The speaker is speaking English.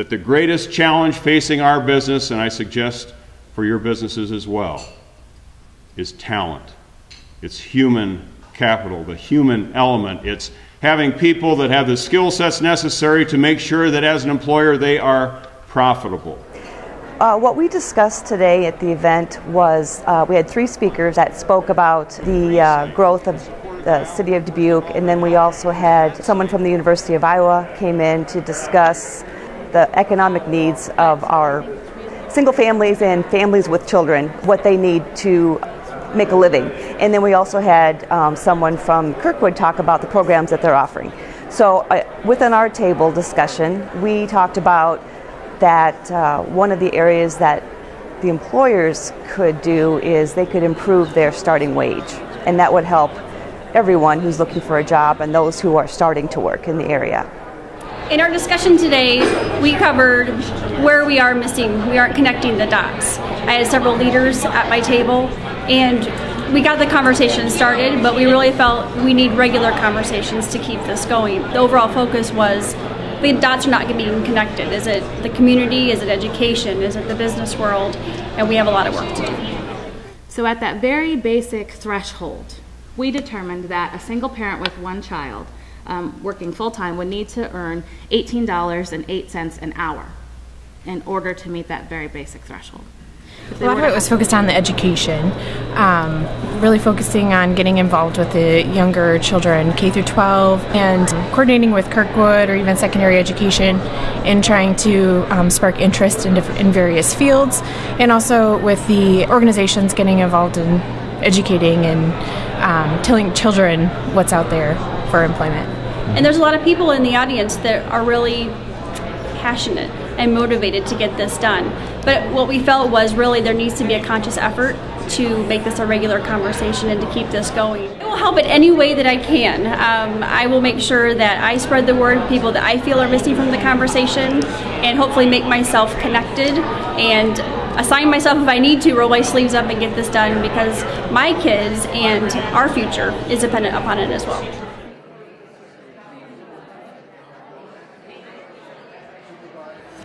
that the greatest challenge facing our business, and I suggest for your businesses as well, is talent. It's human capital, the human element. It's having people that have the skill sets necessary to make sure that as an employer they are profitable. Uh, what we discussed today at the event was uh, we had three speakers that spoke about the uh, growth of the city of Dubuque, and then we also had someone from the University of Iowa came in to discuss the economic needs of our single families and families with children, what they need to make a living. And then we also had um, someone from Kirkwood talk about the programs that they're offering. So uh, within our table discussion, we talked about that uh, one of the areas that the employers could do is they could improve their starting wage, and that would help everyone who's looking for a job and those who are starting to work in the area. In our discussion today, we covered where we are missing, we aren't connecting the dots. I had several leaders at my table, and we got the conversation started, but we really felt we need regular conversations to keep this going. The overall focus was the dots are not being connected. Is it the community? Is it education? Is it the business world? And we have a lot of work to do. So, at that very basic threshold, we determined that a single parent with one child um, working full time would need to earn $18.08 an hour in order to meet that very basic threshold. A lot of it was focused on the education, um, really focusing on getting involved with the younger children, K through 12, and coordinating with Kirkwood or even secondary education in trying to um, spark interest in, in various fields, and also with the organizations getting involved in educating and um, telling children what's out there for employment. And there's a lot of people in the audience that are really passionate and motivated to get this done. But what we felt was really there needs to be a conscious effort to make this a regular conversation and to keep this going. I will help in any way that I can. Um, I will make sure that I spread the word people that I feel are missing from the conversation and hopefully make myself connected and assign myself if I need to, roll my sleeves up and get this done because my kids and our future is dependent upon it as well. Bye.